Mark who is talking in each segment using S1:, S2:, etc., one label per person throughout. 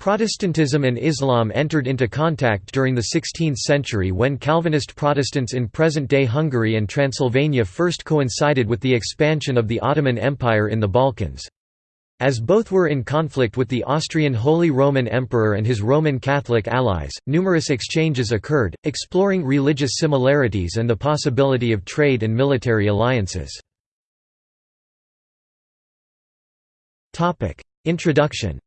S1: Protestantism and Islam entered into contact during the 16th century when Calvinist Protestants in present-day Hungary and Transylvania first coincided with the expansion of the Ottoman Empire in the Balkans. As both were in conflict with the Austrian Holy Roman Emperor and his Roman Catholic allies, numerous exchanges occurred, exploring religious similarities and the possibility of trade and military alliances. Introduction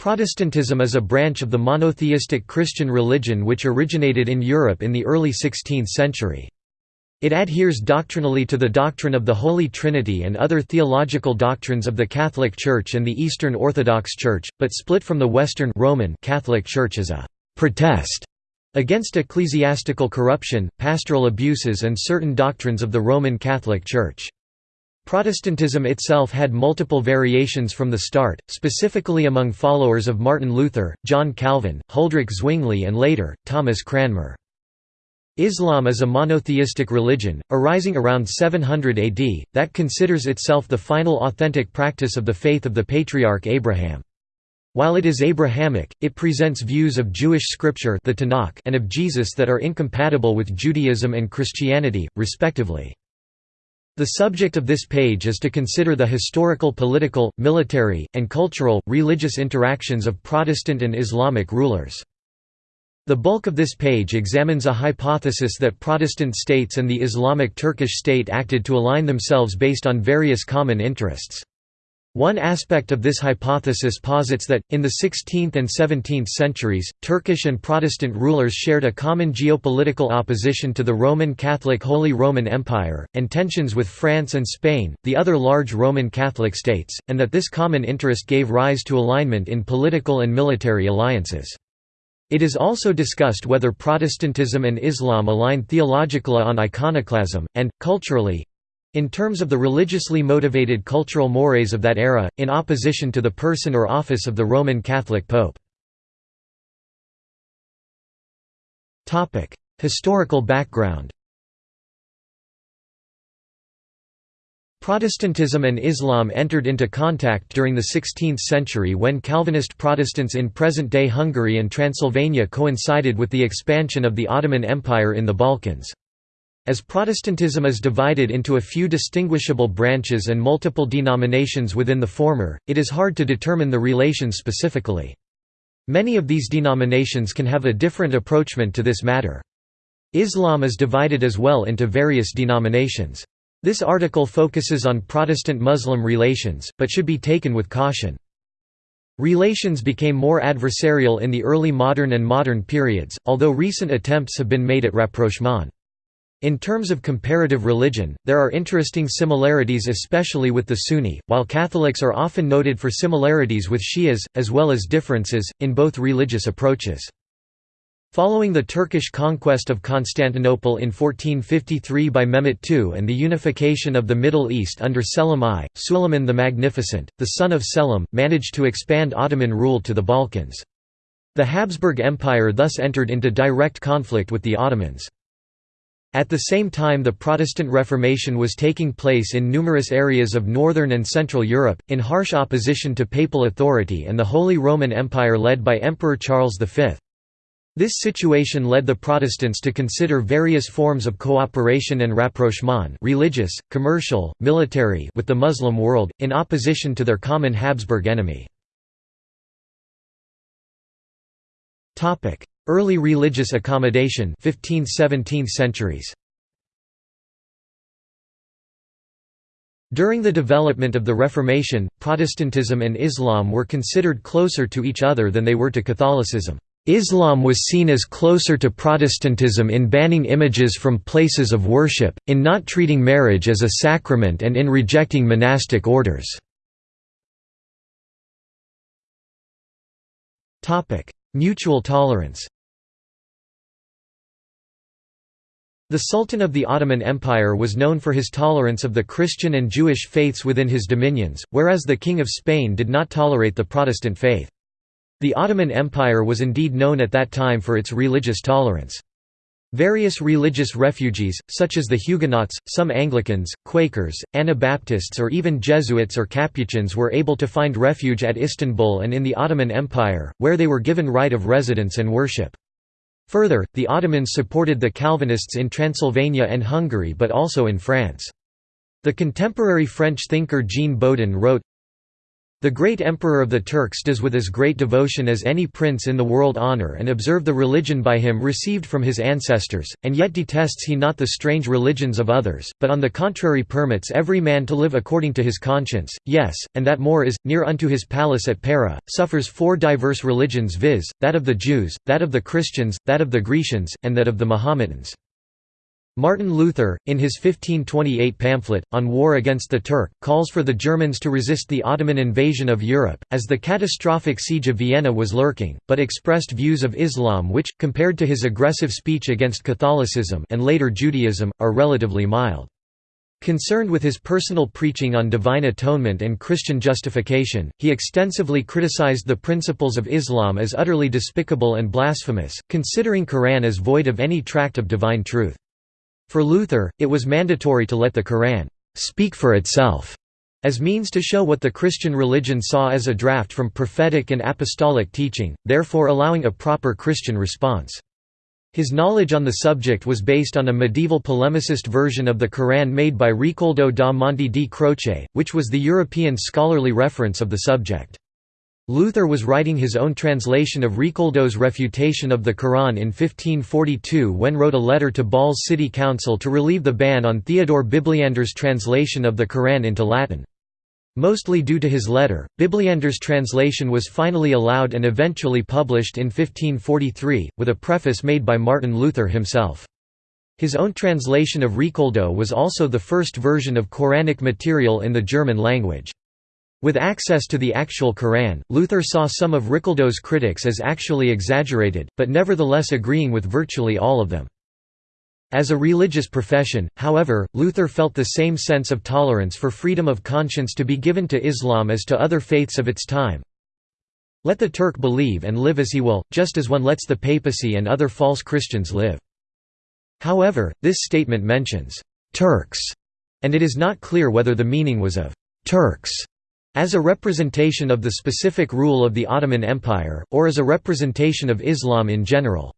S1: Protestantism is a branch of the monotheistic Christian religion which originated in Europe in the early 16th century. It adheres doctrinally to the doctrine of the Holy Trinity and other theological doctrines of the Catholic Church and the Eastern Orthodox Church, but split from the Western Roman Catholic Church as a «protest» against ecclesiastical corruption, pastoral abuses and certain doctrines of the Roman Catholic Church. Protestantism itself had multiple variations from the start, specifically among followers of Martin Luther, John Calvin, Huldrych Zwingli and later, Thomas Cranmer. Islam is a monotheistic religion, arising around 700 AD, that considers itself the final authentic practice of the faith of the patriarch Abraham. While it is Abrahamic, it presents views of Jewish scripture the Tanakh and of Jesus that are incompatible with Judaism and Christianity, respectively. The subject of this page is to consider the historical political, military, and cultural, religious interactions of Protestant and Islamic rulers. The bulk of this page examines a hypothesis that Protestant states and the Islamic Turkish state acted to align themselves based on various common interests. One aspect of this hypothesis posits that, in the 16th and 17th centuries, Turkish and Protestant rulers shared a common geopolitical opposition to the Roman Catholic Holy Roman Empire, and tensions with France and Spain, the other large Roman Catholic states, and that this common interest gave rise to alignment in political and military alliances. It is also discussed whether Protestantism and Islam align theologically on iconoclasm, and, culturally, in terms of the religiously motivated cultural mores of that era, in opposition to the person or office of the Roman Catholic Pope. Historical background Protestantism and Islam entered into contact during the 16th century when Calvinist Protestants in present-day Hungary and Transylvania coincided with the expansion of the Ottoman Empire in the Balkans. As Protestantism is divided into a few distinguishable branches and multiple denominations within the former, it is hard to determine the relations specifically. Many of these denominations can have a different approachment to this matter. Islam is divided as well into various denominations. This article focuses on Protestant-Muslim relations, but should be taken with caution. Relations became more adversarial in the early modern and modern periods, although recent attempts have been made at rapprochement. In terms of comparative religion, there are interesting similarities especially with the Sunni, while Catholics are often noted for similarities with Shias, as well as differences, in both religious approaches. Following the Turkish conquest of Constantinople in 1453 by Mehmet II and the unification of the Middle East under Selim I, Suleiman the Magnificent, the son of Selim, managed to expand Ottoman rule to the Balkans. The Habsburg Empire thus entered into direct conflict with the Ottomans. At the same time the Protestant Reformation was taking place in numerous areas of northern and central Europe, in harsh opposition to papal authority and the Holy Roman Empire led by Emperor Charles V. This situation led the Protestants to consider various forms of cooperation and rapprochement religious, commercial, military with the Muslim world, in opposition to their common Habsburg enemy. Early religious accommodation 15th–17th centuries. During the development of the Reformation, Protestantism and Islam were considered closer to each other than they were to Catholicism. Islam was seen as closer to Protestantism in banning images from places of worship, in not treating marriage as a sacrament and in rejecting monastic orders. Mutual tolerance The Sultan of the Ottoman Empire was known for his tolerance of the Christian and Jewish faiths within his dominions, whereas the King of Spain did not tolerate the Protestant faith. The Ottoman Empire was indeed known at that time for its religious tolerance. Various religious refugees, such as the Huguenots, some Anglicans, Quakers, Anabaptists or even Jesuits or Capuchins were able to find refuge at Istanbul and in the Ottoman Empire, where they were given right of residence and worship. Further, the Ottomans supported the Calvinists in Transylvania and Hungary but also in France. The contemporary French thinker Jean Bodin wrote, the great emperor of the Turks does with as great devotion as any prince in the world honour and observe the religion by him received from his ancestors, and yet detests he not the strange religions of others, but on the contrary permits every man to live according to his conscience, yes, and that more is, near unto his palace at Pera, suffers four diverse religions viz., that of the Jews, that of the Christians, that of the Grecians, and that of the Mohammedans. Martin Luther, in his 1528 pamphlet, On War Against the Turk, calls for the Germans to resist the Ottoman invasion of Europe, as the catastrophic siege of Vienna was lurking, but expressed views of Islam which, compared to his aggressive speech against Catholicism and later Judaism, are relatively mild. Concerned with his personal preaching on divine atonement and Christian justification, he extensively criticized the principles of Islam as utterly despicable and blasphemous, considering Quran as void of any tract of divine truth. For Luther, it was mandatory to let the Quran speak for itself, as means to show what the Christian religion saw as a draft from prophetic and apostolic teaching, therefore allowing a proper Christian response. His knowledge on the subject was based on a medieval polemicist version of the Quran made by Ricoldo da Monte di Croce, which was the European scholarly reference of the subject. Luther was writing his own translation of Ricoldo's refutation of the Quran in 1542 when wrote a letter to Bâle's city council to relieve the ban on Theodore Bibliander's translation of the Quran into Latin. Mostly due to his letter, Bibliander's translation was finally allowed and eventually published in 1543, with a preface made by Martin Luther himself. His own translation of Ricoldo was also the first version of Quranic material in the German language. With access to the actual Quran, Luther saw some of Ricoldo's critics as actually exaggerated, but nevertheless agreeing with virtually all of them. As a religious profession, however, Luther felt the same sense of tolerance for freedom of conscience to be given to Islam as to other faiths of its time. Let the Turk believe and live as he will, just as one lets the papacy and other false Christians live. However, this statement mentions «Turks», and it is not clear whether the meaning was of «Turks» As a representation of the specific rule of the Ottoman Empire, or as a representation of Islam in general.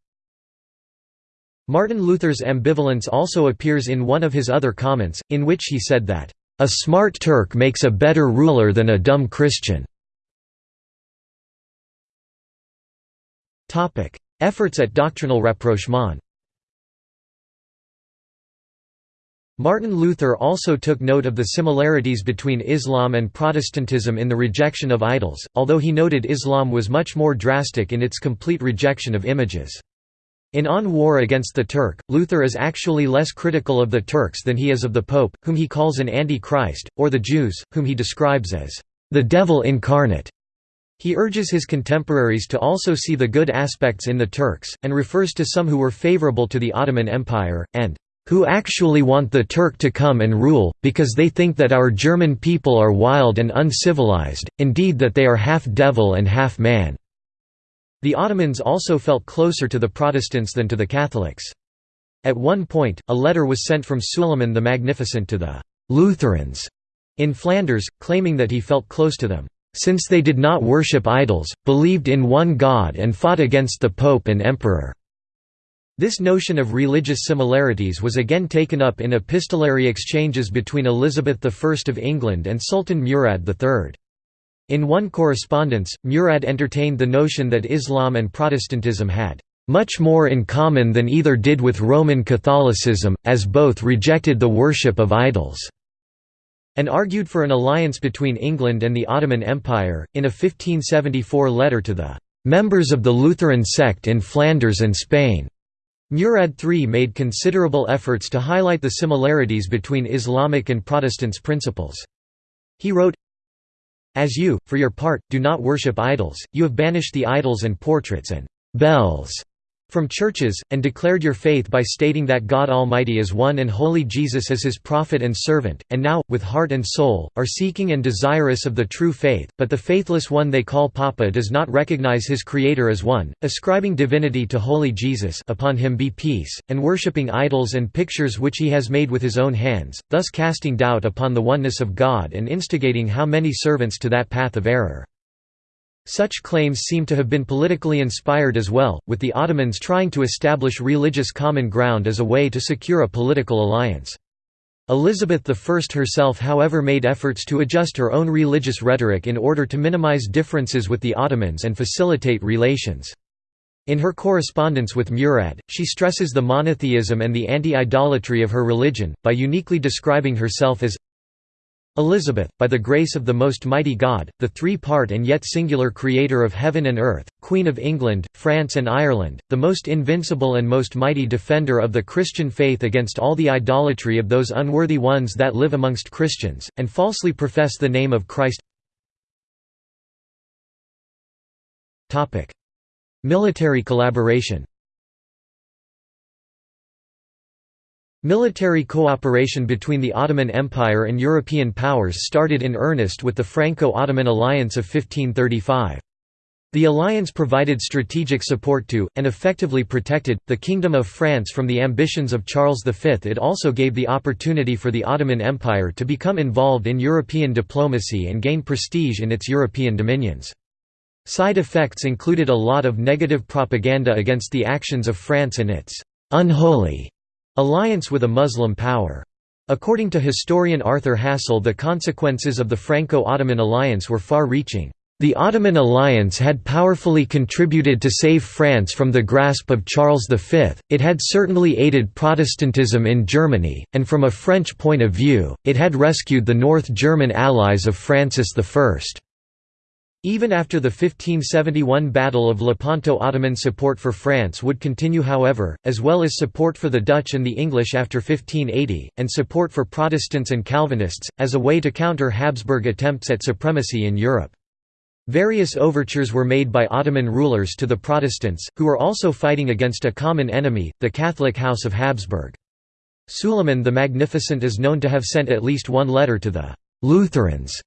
S1: Martin Luther's ambivalence also appears in one of his other comments, in which he said that, "...a smart Turk makes a better ruler than a dumb Christian." Efforts at doctrinal rapprochement Martin Luther also took note of the similarities between Islam and Protestantism in the rejection of idols, although he noted Islam was much more drastic in its complete rejection of images. In On War Against the Turk, Luther is actually less critical of the Turks than he is of the Pope, whom he calls an anti-Christ, or the Jews, whom he describes as the devil incarnate. He urges his contemporaries to also see the good aspects in the Turks, and refers to some who were favorable to the Ottoman Empire, and who actually want the Turk to come and rule, because they think that our German people are wild and uncivilized, indeed that they are half devil and half man." The Ottomans also felt closer to the Protestants than to the Catholics. At one point, a letter was sent from Suleiman the Magnificent to the «Lutherans» in Flanders, claiming that he felt close to them, "...since they did not worship idols, believed in one God and fought against the Pope and Emperor." This notion of religious similarities was again taken up in epistolary exchanges between Elizabeth I of England and Sultan Murad III. In one correspondence, Murad entertained the notion that Islam and Protestantism had much more in common than either did with Roman Catholicism, as both rejected the worship of idols, and argued for an alliance between England and the Ottoman Empire. In a 1574 letter to the members of the Lutheran sect in Flanders and Spain, Murad III made considerable efforts to highlight the similarities between Islamic and Protestants principles. He wrote, As you, for your part, do not worship idols, you have banished the idols and portraits and bells from churches, and declared your faith by stating that God Almighty is one and holy Jesus as his prophet and servant, and now, with heart and soul, are seeking and desirous of the true faith, but the faithless one they call Papa does not recognize his Creator as one, ascribing divinity to holy Jesus upon him be peace, and worshipping idols and pictures which he has made with his own hands, thus casting doubt upon the oneness of God and instigating how many servants to that path of error. Such claims seem to have been politically inspired as well, with the Ottomans trying to establish religious common ground as a way to secure a political alliance. Elizabeth I herself however made efforts to adjust her own religious rhetoric in order to minimize differences with the Ottomans and facilitate relations. In her correspondence with Murad, she stresses the monotheism and the anti-idolatry of her religion, by uniquely describing herself as Elizabeth, by the grace of the Most Mighty God, the three-part and yet singular Creator of heaven and earth, Queen of England, France and Ireland, the most invincible and most mighty defender of the Christian faith against all the idolatry of those unworthy ones that live amongst Christians, and falsely profess the name of Christ. Military collaboration Military cooperation between the Ottoman Empire and European powers started in earnest with the Franco-Ottoman alliance of 1535. The alliance provided strategic support to, and effectively protected, the Kingdom of France from the ambitions of Charles V. It also gave the opportunity for the Ottoman Empire to become involved in European diplomacy and gain prestige in its European dominions. Side effects included a lot of negative propaganda against the actions of France and its «unholy» Alliance with a Muslim power. According to historian Arthur Hassall the consequences of the Franco-Ottoman alliance were far-reaching. The Ottoman alliance had powerfully contributed to save France from the grasp of Charles V, it had certainly aided Protestantism in Germany, and from a French point of view, it had rescued the North German allies of Francis I. Even after the 1571 Battle of Lepanto Ottoman support for France would continue however, as well as support for the Dutch and the English after 1580, and support for Protestants and Calvinists, as a way to counter Habsburg attempts at supremacy in Europe. Various overtures were made by Ottoman rulers to the Protestants, who were also fighting against a common enemy, the Catholic House of Habsburg. Suleiman the Magnificent is known to have sent at least one letter to the «Lutherans»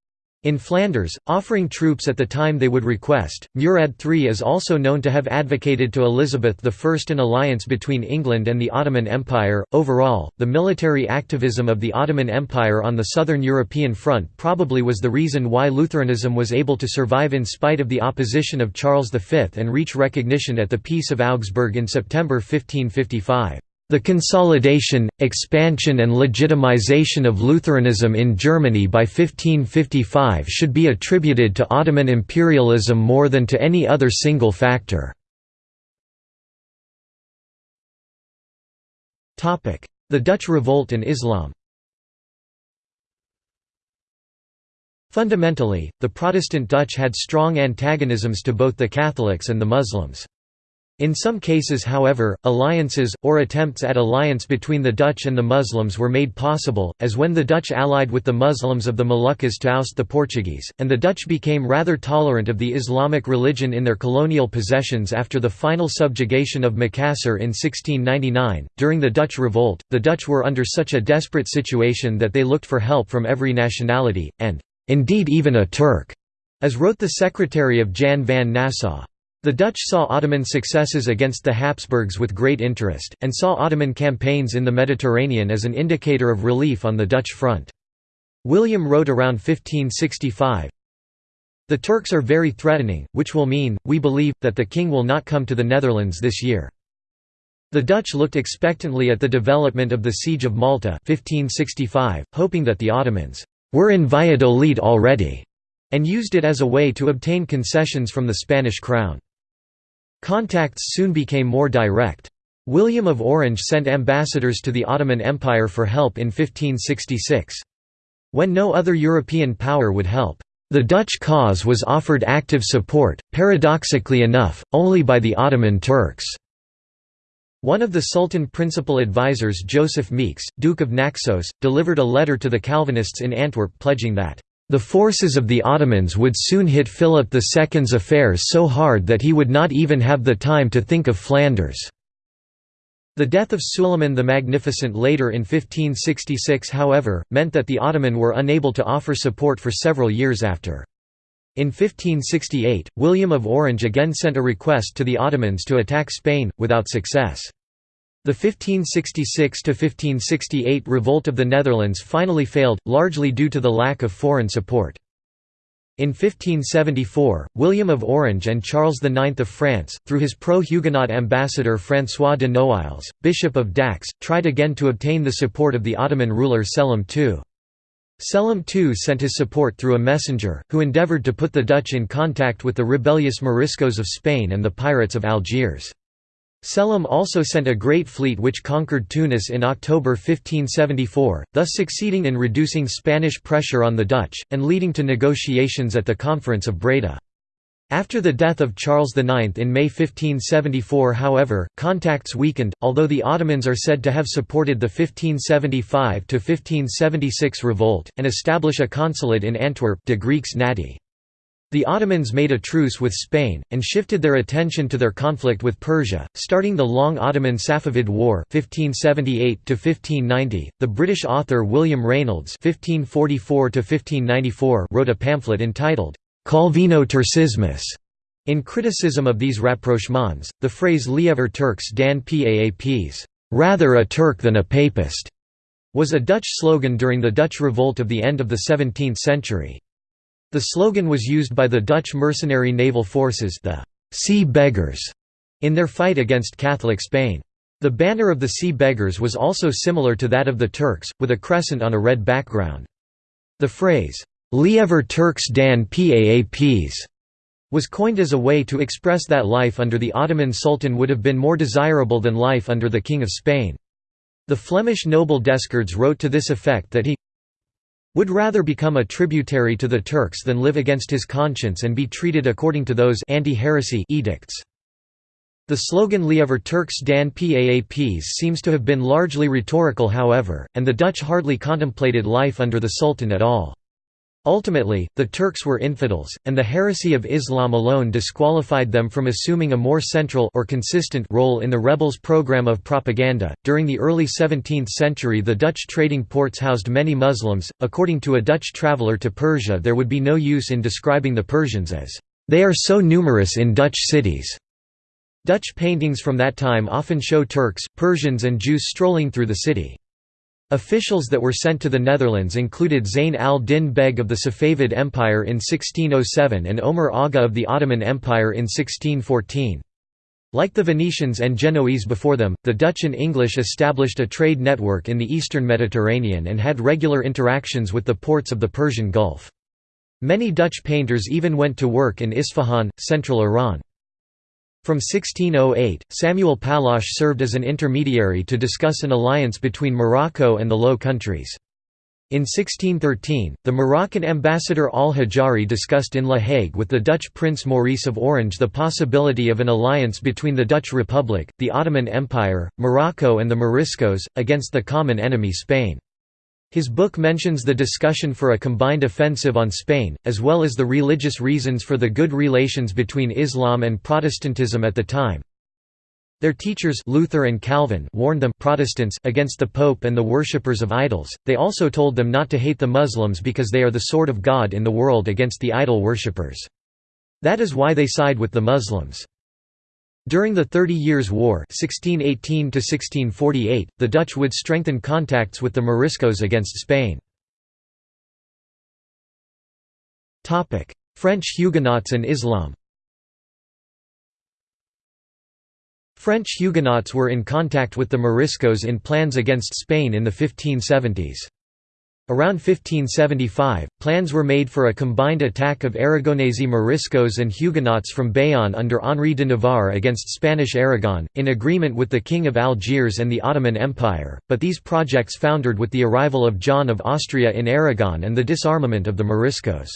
S1: In Flanders, offering troops at the time they would request, Murad III is also known to have advocated to Elizabeth I an alliance between England and the Ottoman Empire. Overall, the military activism of the Ottoman Empire on the southern European front probably was the reason why Lutheranism was able to survive in spite of the opposition of Charles V and reach recognition at the Peace of Augsburg in September 1555. The consolidation, expansion and legitimization of Lutheranism in Germany by 1555 should be attributed to Ottoman imperialism more than to any other single factor. The Dutch revolt and Islam Fundamentally, the Protestant Dutch had strong antagonisms to both the Catholics and the Muslims. In some cases however, alliances, or attempts at alliance between the Dutch and the Muslims were made possible, as when the Dutch allied with the Muslims of the Moluccas to oust the Portuguese, and the Dutch became rather tolerant of the Islamic religion in their colonial possessions after the final subjugation of Macassar in 1699. During the Dutch revolt, the Dutch were under such a desperate situation that they looked for help from every nationality, and, indeed even a Turk, as wrote the secretary of Jan van Nassau. The Dutch saw Ottoman successes against the Habsburgs with great interest, and saw Ottoman campaigns in the Mediterranean as an indicator of relief on the Dutch front. William wrote around 1565, The Turks are very threatening, which will mean, we believe, that the king will not come to the Netherlands this year. The Dutch looked expectantly at the development of the Siege of Malta 1565, hoping that the Ottomans were in Valladolid already, and used it as a way to obtain concessions from the Spanish crown. Contacts soon became more direct. William of Orange sent ambassadors to the Ottoman Empire for help in 1566. When no other European power would help, the Dutch cause was offered active support, paradoxically enough, only by the Ottoman Turks. One of the Sultan principal advisers Joseph Meeks, Duke of Naxos, delivered a letter to the Calvinists in Antwerp pledging that The forces of the Ottomans would soon hit Philip II's affairs so hard that he would not even have the time to think of Flanders. The death of Suleiman the Magnificent later in 1566 however, meant that the Ottoman were unable to offer support for several years after. In 1568, William of Orange again sent a request to the Ottomans to attack Spain, without success. The 1566–1568 revolt of the Netherlands finally failed, largely due to the lack of foreign support. In 1574, William of Orange and Charles IX of France, through his pro-Huguenot ambassador François de Noailles, Bishop of Dax, tried again to obtain the support of the Ottoman ruler Selim II. Selim II sent his support through a messenger, who endeavoured to put the Dutch in contact with the rebellious Moriscos of Spain and the pirates of Algiers. Selim also sent a great fleet which conquered Tunis in October 1574, thus succeeding in reducing Spanish pressure on the Dutch, and leading to negotiations at the Conference of Breda. After the death of Charles IX in May 1574 however, contacts weakened, although the Ottomans are said to have supported the 1575–1576 revolt, and establish a consulate in Antwerp de Greeks Nati. The Ottomans made a truce with Spain, and shifted their attention to their conflict with Persia, starting the long Ottoman Safavid War 1578 .The British author William Rainolds (1544–1594) wrote a pamphlet entitled Calvino Turcismus. In criticism of these rapprochements, the phrase Liever Turks dan Paaps, rather a Turk than a Papist, was a Dutch slogan during the Dutch revolt of the end of the 17th century. The slogan was used by the Dutch mercenary naval forces the «Sea Beggars» in their fight against Catholic Spain. The banner of the Sea Beggars was also similar to that of the Turks, with a crescent on a red background. The phrase, Liever Turks dan Paaps was coined as a way to express that life under the Ottoman Sultan would have been more desirable than life under the King of Spain. The Flemish noble Descartes wrote to this effect that he would rather become a tributary to the Turks than live against his conscience and be treated according to those anti-heresy edicts. The slogan Liever Turks dan Paaps seems to have been largely rhetorical however, and the Dutch hardly contemplated life under the Sultan at all. Ultimately, the Turks were infidels, and the heresy of Islam alone disqualified them from assuming a more central or consistent role in the rebels' program of propaganda. During the early 17th century, the Dutch trading ports housed many Muslims. According to a Dutch traveller to Persia, there would be no use in describing the Persians as they are so numerous in Dutch cities. Dutch paintings from that time often show Turks, Persians, and Jews strolling through the city. Officials that were sent to the Netherlands included Zayn al-Din Beg of the Safavid Empire in 1607 and Omar Aga of the Ottoman Empire in 1614. Like the Venetians and Genoese before them, the Dutch and English established a trade network in the eastern Mediterranean and had regular interactions with the ports of the Persian Gulf. Many Dutch painters even went to work in Isfahan, central Iran. From 1608, Samuel Pallache served as an intermediary to discuss an alliance between Morocco and the Low Countries. In 1613, the Moroccan ambassador al-Hajari discussed in La Hague with the Dutch Prince Maurice of Orange the possibility of an alliance between the Dutch Republic, the Ottoman Empire, Morocco and the Moriscos, against the common enemy Spain. His book mentions the discussion for a combined offensive on Spain, as well as the religious reasons for the good relations between Islam and Protestantism at the time. Their teachers Luther and Calvin warned them Protestants against the Pope and the worshippers of idols, they also told them not to hate the Muslims because they are the sword of God in the world against the idol worshippers. That is why they side with the Muslims. During the Thirty Years' War 1618 the Dutch would strengthen contacts with the Moriscos against Spain. French Huguenots and Islam French Huguenots were in contact with the Moriscos in plans against Spain in the 1570s. Around 1575, plans were made for a combined attack of Aragonese Moriscos and Huguenots from Bayonne under Henri de Navarre against Spanish Aragon, in agreement with the King of Algiers and the Ottoman Empire, but these projects foundered with the arrival of John of Austria in Aragon and the disarmament of the Moriscos.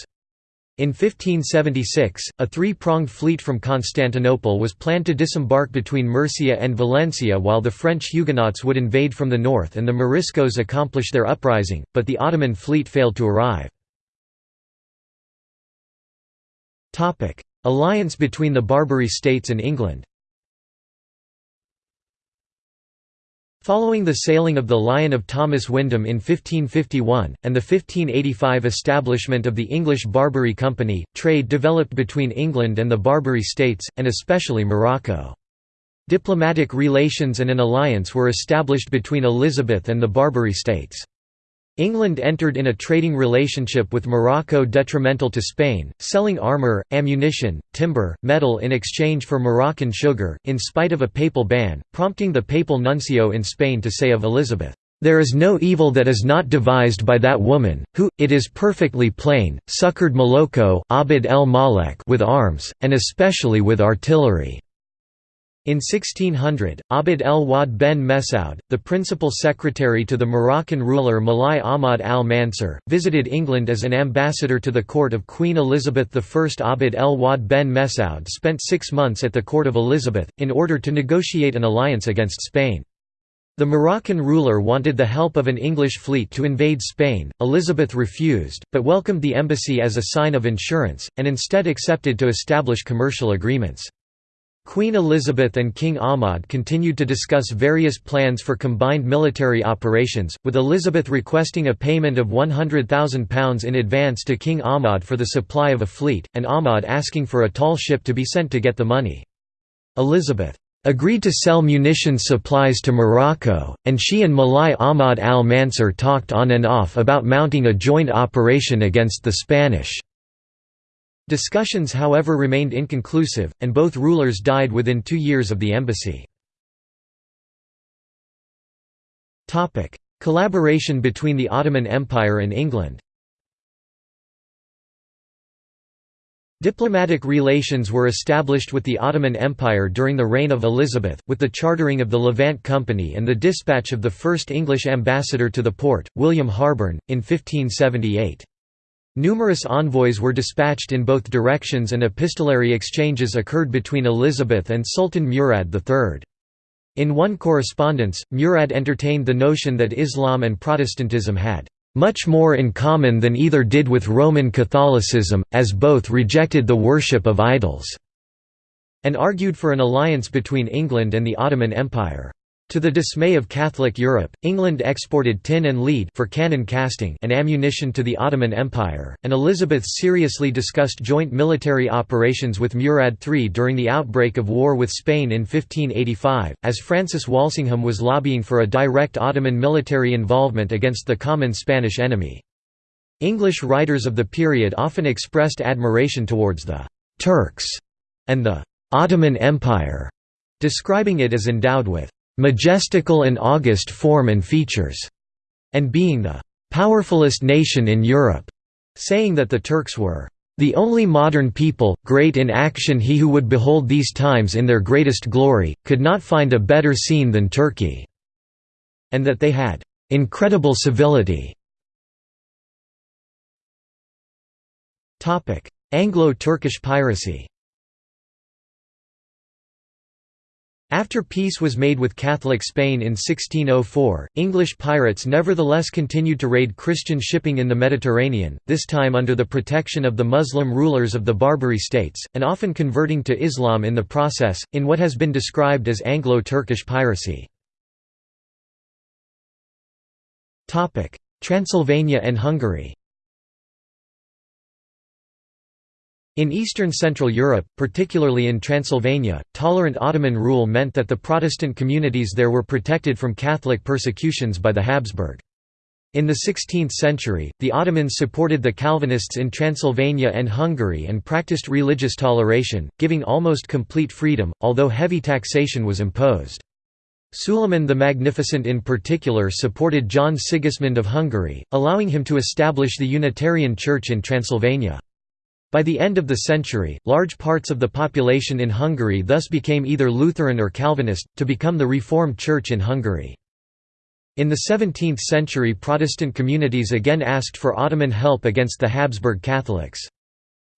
S1: In 1576, a three-pronged fleet from Constantinople was planned to disembark between Murcia and Valencia while the French Huguenots would invade from the north and the Moriscos accomplish their uprising, but the Ottoman fleet failed to arrive. Alliance between the Barbary states and England Following the sailing of the Lion of Thomas Wyndham in 1551, and the 1585 establishment of the English Barbary Company, trade developed between England and the Barbary States, and especially Morocco. Diplomatic relations and an alliance were established between Elizabeth and the Barbary States. England entered in a trading relationship with Morocco detrimental to Spain, selling armour, ammunition, timber, metal in exchange for Moroccan sugar, in spite of a papal ban, prompting the papal nuncio in Spain to say of Elizabeth, "...there is no evil that is not devised by that woman, who, it is perfectly plain, succoured Moloko Abd el Malek with arms, and especially with artillery." In 1600, Abd el-Wad ben Mesaud, the principal secretary to the Moroccan ruler Mulai Ahmad al-Mansur, visited England as an ambassador to the court of Queen Elizabeth I. Abd el-Wad ben Mesaud spent six months at the court of Elizabeth, in order to negotiate an alliance against Spain. The Moroccan ruler wanted the help of an English fleet to invade Spain, Elizabeth refused, but welcomed the embassy as a sign of insurance, and instead accepted to establish commercial agreements. Queen Elizabeth and King Ahmad continued to discuss various plans for combined military operations, with Elizabeth requesting a payment of £100,000 in advance to King Ahmad for the supply of a fleet, and Ahmad asking for a tall ship to be sent to get the money. Elizabeth agreed to sell munitions supplies to Morocco, and she and Mulai Ahmad al-Mansur talked on and off about mounting a joint operation against the Spanish. Discussions however remained inconclusive, and both rulers died within two years of the embassy. Collaboration between the Ottoman Empire and England Diplomatic relations were established with the Ottoman Empire during the reign of Elizabeth, with the chartering of the Levant Company and the dispatch of the first English ambassador to the port, William Harborne, in 1578. Numerous envoys were dispatched in both directions and epistolary exchanges occurred between Elizabeth and Sultan Murad III. In one correspondence, Murad entertained the notion that Islam and Protestantism had much more in common than either did with Roman Catholicism, as both rejected the worship of idols", and argued for an alliance between England and the Ottoman Empire. To the dismay of Catholic Europe, England exported tin and lead for cannon casting and ammunition to the Ottoman Empire, and Elizabeth seriously discussed joint military operations with Murad III during the outbreak of war with Spain in 1585, as Francis Walsingham was lobbying for a direct Ottoman military involvement against the common Spanish enemy. English writers of the period often expressed admiration towards the «Turks» and the «Ottoman Empire», describing it as endowed with majestical and august form and features, and being the powerfulest nation in Europe, saying that the Turks were the only modern people, great in action he who would behold these times in their greatest glory, could not find a better scene than Turkey", and that they had "...incredible civility". Anglo-Turkish piracy After peace was made with Catholic Spain in 1604, English pirates nevertheless continued to raid Christian shipping in the Mediterranean, this time under the protection of the Muslim rulers of the Barbary states, and often converting to Islam in the process, in what has been described as Anglo-Turkish piracy. Transylvania and Hungary In eastern Central Europe, particularly in Transylvania, tolerant Ottoman rule meant that the Protestant communities there were protected from Catholic persecutions by the Habsburg. In the 16th century, the Ottomans supported the Calvinists in Transylvania and Hungary and practiced religious toleration, giving almost complete freedom, although heavy taxation was imposed. Suleiman the Magnificent in particular supported John Sigismund of Hungary, allowing him to establish the Unitarian Church in Transylvania. By the end of the century, large parts of the population in Hungary thus became either Lutheran or Calvinist, to become the Reformed Church in Hungary. In the 17th century Protestant communities again asked for Ottoman help against the Habsburg Catholics.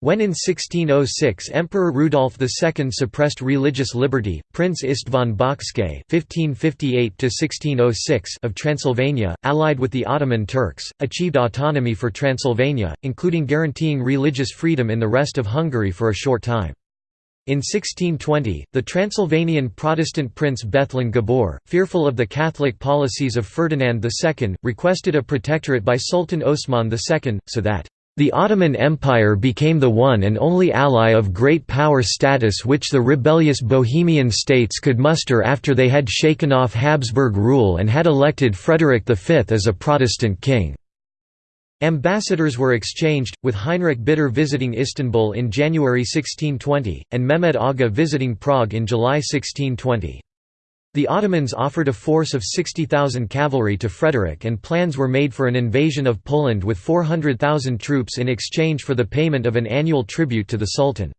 S1: When in 1606 Emperor Rudolf II suppressed religious liberty, Prince István Bocskay (1558–1606) of Transylvania, allied with the Ottoman Turks, achieved autonomy for Transylvania, including guaranteeing religious freedom in the rest of Hungary for a short time. In 1620, the Transylvanian Protestant prince Bethlen Gabor, fearful of the Catholic policies of Ferdinand II, requested a protectorate by Sultan Osman II, so that the Ottoman Empire became the one and only ally of great power status which the rebellious Bohemian states could muster after they had shaken off Habsburg rule and had elected Frederick V as a Protestant king. Ambassadors were exchanged, with Heinrich Bitter visiting Istanbul in January 1620, and Mehmed Aga visiting Prague in July 1620. The Ottomans offered a force of 60,000 cavalry to Frederick and plans were made for an invasion of Poland with 400,000 troops in exchange for the payment of an annual tribute to the Sultan.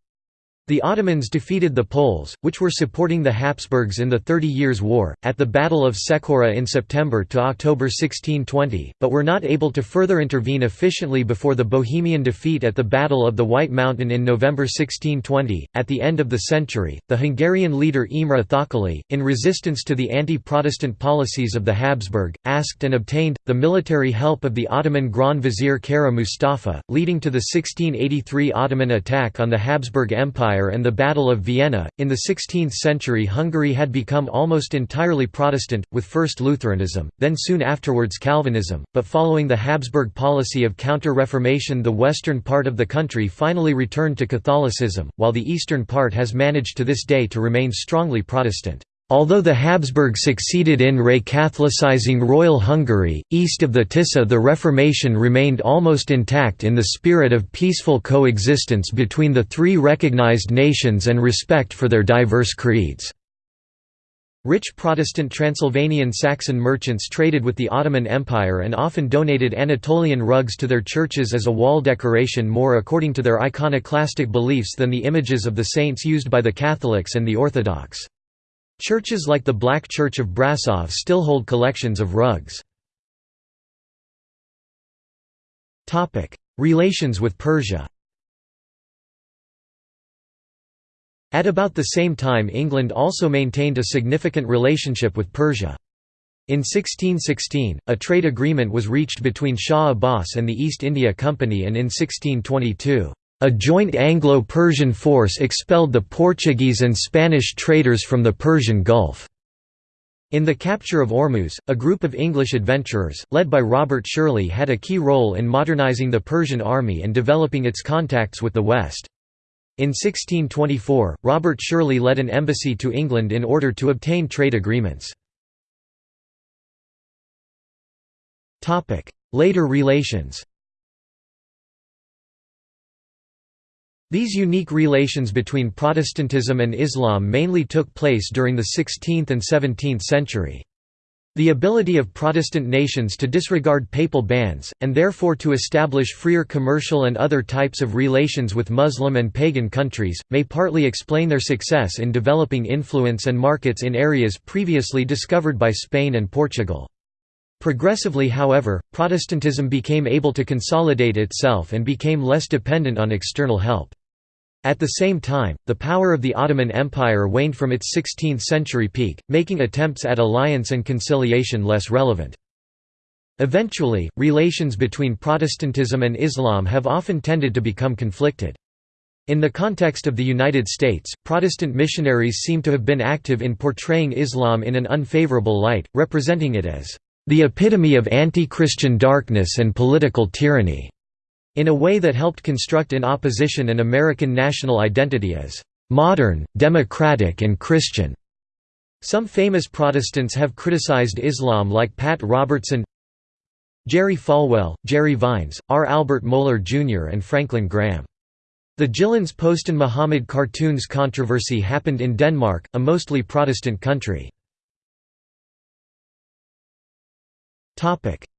S1: The Ottomans defeated the Poles, which were supporting the Habsburgs in the Thirty Years' War, at the Battle of Cecora in September to October 1620, but were not able to further intervene efficiently before the Bohemian defeat at the Battle of the White Mountain in November 1620. At the end of the century, the Hungarian leader Imre Thököly, in resistance to the anti-Protestant policies of the Habsburg, asked and obtained the military help of the Ottoman Grand Vizier Kara Mustafa, leading to the 1683 Ottoman attack on the Habsburg Empire Empire and the Battle of Vienna. In the 16th century, Hungary had become almost entirely Protestant, with first Lutheranism, then soon afterwards Calvinism, but following the Habsburg policy of counter Reformation, the western part of the country finally returned to Catholicism, while the eastern part has managed to this day to remain strongly Protestant. Although the Habsburg succeeded in re-Catholicizing Royal Hungary, east of the Tisza the Reformation remained almost intact in the spirit of peaceful coexistence between the three recognized nations and respect for their diverse creeds. Rich Protestant Transylvanian Saxon merchants traded with the Ottoman Empire and often donated Anatolian rugs to their churches as a wall decoration more according to their iconoclastic beliefs than the images of the saints used by the Catholics and the Orthodox. Churches like the Black Church of Brasov still hold collections of rugs. Relations with Persia At about the same time England also maintained a significant relationship with Persia. In 1616, a trade agreement was reached between Shah Abbas and the East India Company and in 1622, a joint Anglo-Persian force expelled the Portuguese and Spanish traders from the Persian Gulf. In the capture of Ormuz, a group of English adventurers, led by Robert Shirley had a key role in modernizing the Persian army and developing its contacts with the West. In 1624, Robert Shirley led an embassy to England in order to obtain trade agreements. Later relations These unique relations between Protestantism and Islam mainly took place during the 16th and 17th century. The ability of Protestant nations to disregard papal bans, and therefore to establish freer commercial and other types of relations with Muslim and pagan countries, may partly explain their success in developing influence and markets in areas previously discovered by Spain and Portugal. Progressively however, Protestantism became able to consolidate itself and became less dependent on external help. At the same time, the power of the Ottoman Empire waned from its 16th-century peak, making attempts at alliance and conciliation less relevant. Eventually, relations between Protestantism and Islam have often tended to become conflicted. In the context of the United States, Protestant missionaries seem to have been active in portraying Islam in an unfavorable light, representing it as the epitome of anti-Christian darkness and political tyranny in a way that helped construct in opposition an American national identity as modern, democratic and Christian. Some famous Protestants have criticized Islam like Pat Robertson Jerry Falwell, Jerry Vines, R. Albert Mohler Jr. and Franklin Graham. The Jyllands-Posten Muhammad cartoons controversy happened in Denmark, a mostly Protestant country.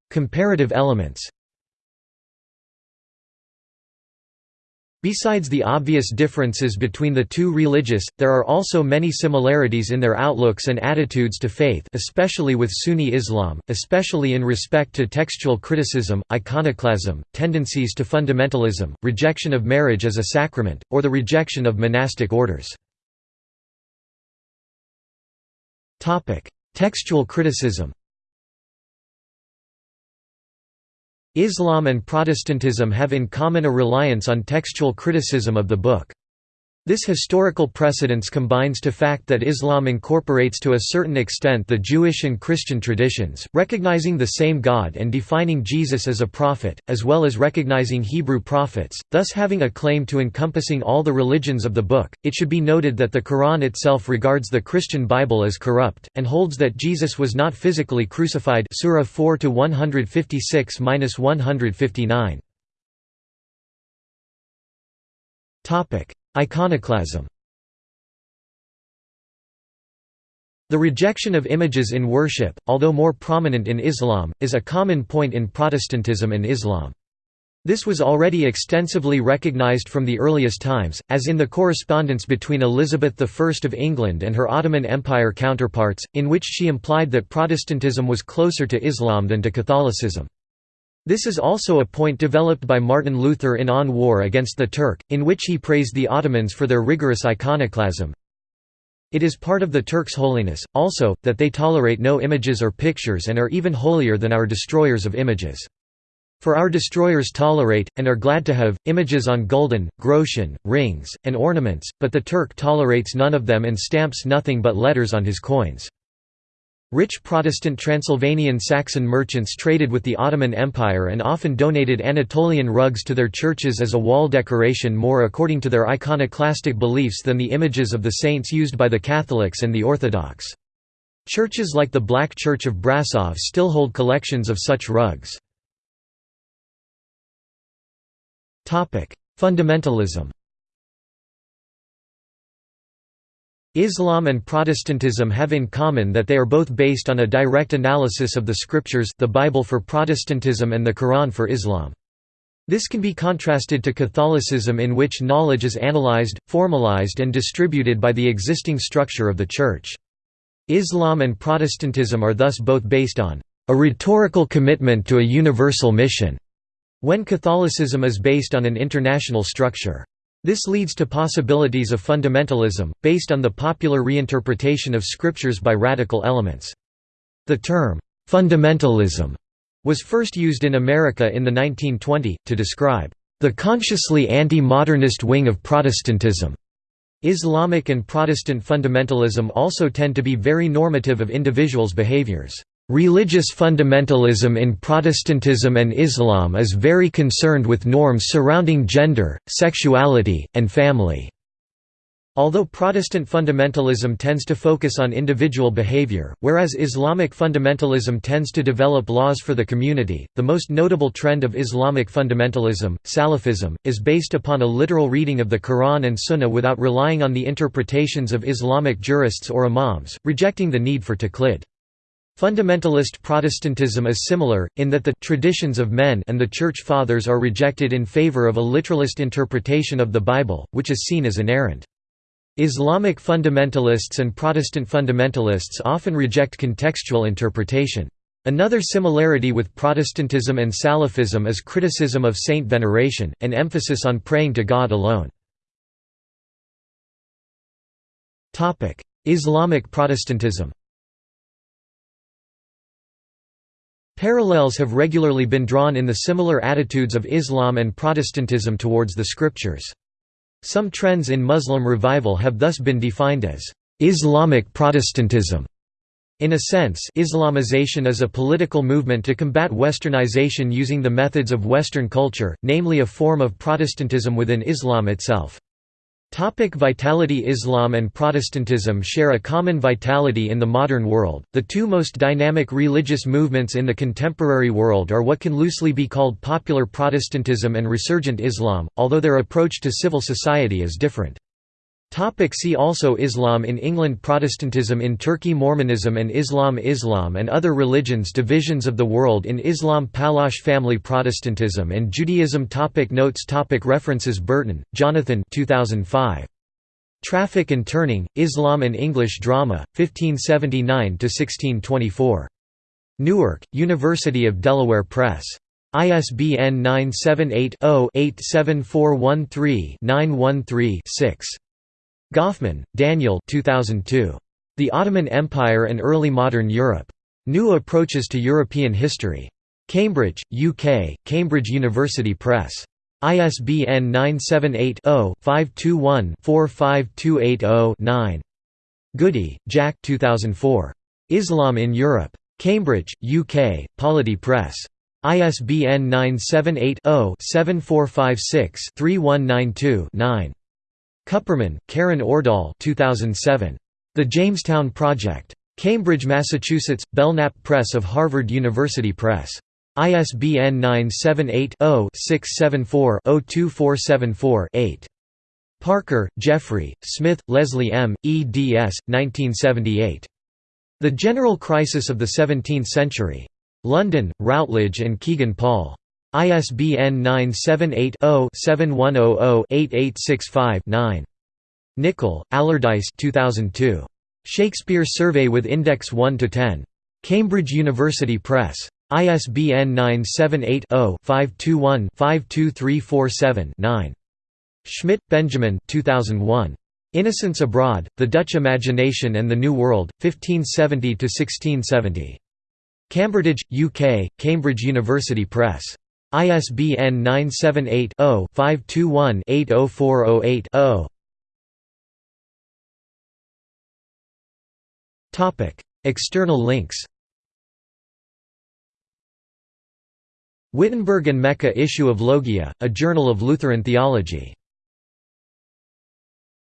S1: Comparative elements Besides the obvious differences between the two religious, there are also many similarities in their outlooks and attitudes to faith especially with Sunni Islam, especially in respect to textual criticism, iconoclasm, tendencies to fundamentalism, rejection of marriage as a sacrament, or the rejection of monastic orders. Textual criticism Islam and Protestantism have in common a reliance on textual criticism of the book. This historical precedence combines to fact that Islam incorporates to a certain extent the Jewish and Christian traditions, recognizing the same God and defining Jesus as a prophet, as well as recognizing Hebrew prophets, thus having a claim to encompassing all the religions of the book. It should be noted that the Quran itself regards the Christian Bible as corrupt, and holds that Jesus was not physically crucified Surah 4 to 156-159. Iconoclasm The rejection of images in worship, although more prominent in Islam, is a common point in Protestantism and Islam. This was already extensively recognized from the earliest times, as in the correspondence between Elizabeth I of England and her Ottoman Empire counterparts, in which she implied that Protestantism was closer to Islam than to Catholicism. This is also a point developed by Martin Luther in On War Against the Turk, in which he praised the Ottomans for their rigorous iconoclasm. It is part of the Turks' holiness, also, that they tolerate no images or pictures and are even holier than our destroyers of images. For our destroyers tolerate, and are glad to have, images on gulden, groschen, rings, and ornaments, but the Turk tolerates none of them and stamps nothing but letters on his coins. Rich Protestant Transylvanian Saxon merchants traded with the Ottoman Empire and often donated Anatolian rugs to their churches as a wall decoration more according to their iconoclastic beliefs than the images of the saints used by the Catholics and the Orthodox. Churches like the Black Church of Brasov still hold collections of such rugs. Fundamentalism Islam and Protestantism have in common that they are both based on a direct analysis of the scriptures the Bible for Protestantism and the Quran for Islam. This can be contrasted to Catholicism in which knowledge is analyzed, formalized and distributed by the existing structure of the Church. Islam and Protestantism are thus both based on a rhetorical commitment to a universal mission, when Catholicism is based on an international structure. This leads to possibilities of fundamentalism, based on the popular reinterpretation of scriptures by radical elements. The term, fundamentalism, was first used in America in the 1920s, to describe the consciously anti-modernist wing of Protestantism. Islamic and Protestant fundamentalism also tend to be very normative of individuals' behaviors. Religious fundamentalism in Protestantism and Islam is very concerned with norms surrounding gender, sexuality, and family. Although Protestant fundamentalism tends to focus on individual behavior, whereas Islamic fundamentalism tends to develop laws for the community, the most notable trend of Islamic fundamentalism, Salafism, is based upon a literal reading of the Quran and Sunnah without relying on the interpretations of Islamic jurists or imams, rejecting the need for taqlid. Fundamentalist Protestantism is similar, in that the traditions of men and the Church Fathers are rejected in favor of a literalist interpretation of the Bible, which is seen as inerrant. Islamic fundamentalists and Protestant fundamentalists often reject contextual interpretation. Another similarity with Protestantism and Salafism is criticism of saint veneration, and emphasis on praying to God alone. Islamic Protestantism Parallels have regularly been drawn in the similar attitudes of Islam and Protestantism towards the scriptures. Some trends in Muslim revival have thus been defined as Islamic Protestantism. In a sense, Islamization is a political movement to combat westernization using the methods of Western culture, namely a form of Protestantism within Islam itself. Topic vitality Islam and Protestantism share a common vitality in the modern world. The two most dynamic religious movements in the contemporary world are what can loosely be called popular Protestantism and resurgent Islam, although their approach to civil society is different. Topic see also Islam in England Protestantism in Turkey Mormonism and Islam Islam and other religions Divisions of the world in Islam Pallache family Protestantism and Judaism topic Notes topic References Burton, Jonathan 2005. Traffic and Turning, Islam and English Drama, 1579–1624. Newark, University of Delaware Press. ISBN 978 0 87413 913 6. Goffman, Daniel 2002. The Ottoman Empire and Early Modern Europe. New Approaches to European History. Cambridge, UK, Cambridge University Press. ISBN 978 0 521 45280 9. Goody, Jack 2004. Islam in Europe. Cambridge, UK, Polity Press. ISBN 978 0 7456 3192 9. Kupperman, Karen Ordahl 2007. The Jamestown Project. Cambridge, Massachusetts, Belknap Press of Harvard University Press. ISBN 978-0-674-02474-8. Parker, Geoffrey, Smith, Lesley M., eds. 1978. The General Crisis of the Seventeenth Century. London, Routledge and Kegan Paul. ISBN 978-0-7100-8865-9. Nicoll, Allardyce 2002. Shakespeare Survey with Index 1–10. Cambridge University Press. ISBN 978-0-521-52347-9. Schmidt, Benjamin 2001. Innocents Abroad, The Dutch Imagination and the New World, 1570–1670. Cambridge, UK, Cambridge University Press. ISBN 978-0-521-80408-0 External links. Wittenberg and Mecca issue of Logia, a journal of Lutheran theology